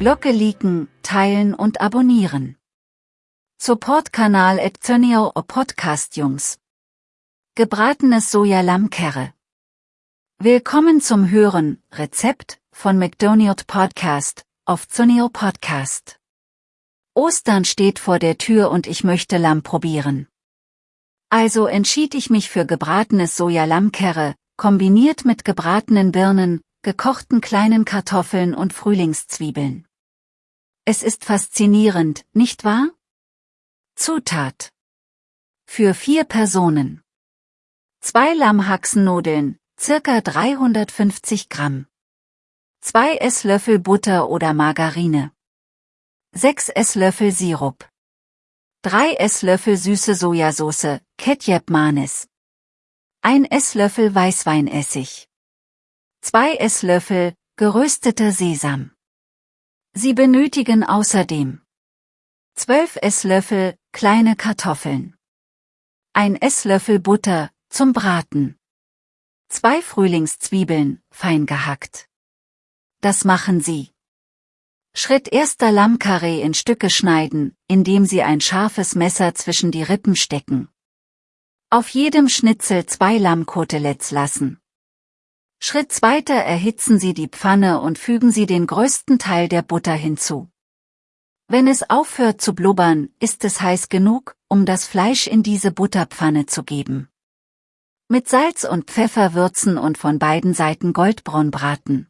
Glocke liken, teilen und abonnieren. Support-Kanal at Zönio Podcast Jungs. Gebratenes Sojalammkerre. Willkommen zum Hören, Rezept, von McDonald Podcast, auf Zönio Podcast. Ostern steht vor der Tür und ich möchte Lamm probieren. Also entschied ich mich für gebratenes Sojalammkerre, kombiniert mit gebratenen Birnen, gekochten kleinen Kartoffeln und Frühlingszwiebeln. Es ist faszinierend, nicht wahr? Zutat. Für vier Personen. Zwei Lammhaxennudeln, circa 350 Gramm. Zwei Esslöffel Butter oder Margarine. Sechs Esslöffel Sirup. Drei Esslöffel süße Sojasauce, Ketchup Manis. Ein Esslöffel Weißweinessig. Zwei Esslöffel, gerösteter Sesam. Sie benötigen außerdem 12 Esslöffel, kleine Kartoffeln. Ein Esslöffel Butter, zum Braten. Zwei Frühlingszwiebeln, fein gehackt. Das machen Sie. Schritt erster Lammkarree in Stücke schneiden, indem Sie ein scharfes Messer zwischen die Rippen stecken. Auf jedem Schnitzel zwei Lammkoteletts lassen. Schritt zweiter erhitzen Sie die Pfanne und fügen Sie den größten Teil der Butter hinzu. Wenn es aufhört zu blubbern, ist es heiß genug, um das Fleisch in diese Butterpfanne zu geben. Mit Salz und Pfeffer würzen und von beiden Seiten goldbraun braten.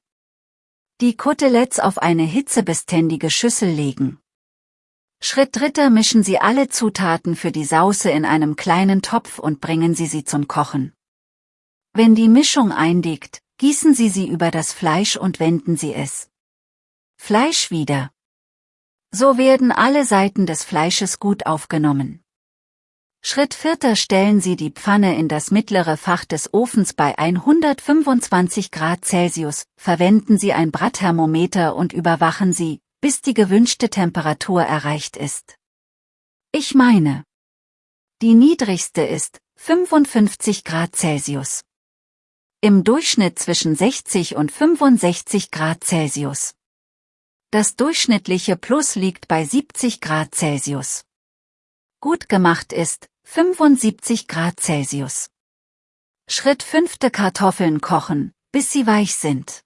Die Koteletts auf eine hitzebeständige Schüssel legen. Schritt dritter mischen Sie alle Zutaten für die Sauce in einem kleinen Topf und bringen Sie sie zum Kochen. Wenn die Mischung eindickt, gießen Sie sie über das Fleisch und wenden Sie es. Fleisch wieder. So werden alle Seiten des Fleisches gut aufgenommen. Schritt vierter stellen Sie die Pfanne in das mittlere Fach des Ofens bei 125 Grad Celsius, verwenden Sie ein Brattermometer und überwachen Sie, bis die gewünschte Temperatur erreicht ist. Ich meine, die niedrigste ist 55 Grad Celsius im Durchschnitt zwischen 60 und 65 Grad Celsius. Das durchschnittliche Plus liegt bei 70 Grad Celsius. Gut gemacht ist 75 Grad Celsius. Schritt 5. Kartoffeln kochen, bis sie weich sind.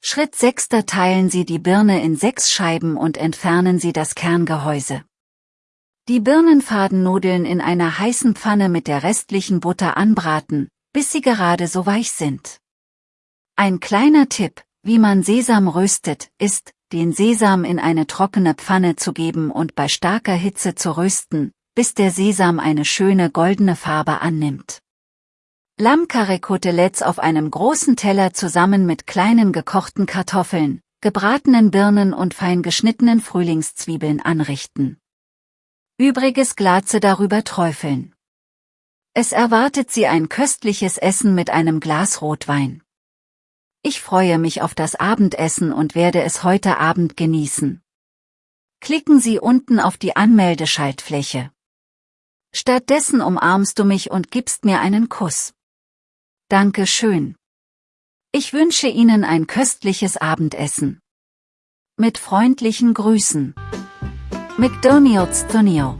Schritt 6. Teilen Sie die Birne in sechs Scheiben und entfernen Sie das Kerngehäuse. Die Birnenfadennudeln in einer heißen Pfanne mit der restlichen Butter anbraten, bis sie gerade so weich sind. Ein kleiner Tipp, wie man Sesam röstet, ist, den Sesam in eine trockene Pfanne zu geben und bei starker Hitze zu rösten, bis der Sesam eine schöne goldene Farbe annimmt. Lammkarre-Koteletts auf einem großen Teller zusammen mit kleinen gekochten Kartoffeln, gebratenen Birnen und fein geschnittenen Frühlingszwiebeln anrichten. Übriges Glaze darüber träufeln. Es erwartet Sie ein köstliches Essen mit einem Glas Rotwein. Ich freue mich auf das Abendessen und werde es heute Abend genießen. Klicken Sie unten auf die Anmeldeschaltfläche. Stattdessen umarmst du mich und gibst mir einen Kuss. Danke schön. Ich wünsche Ihnen ein köstliches Abendessen. Mit freundlichen Grüßen. McDonald's Tunio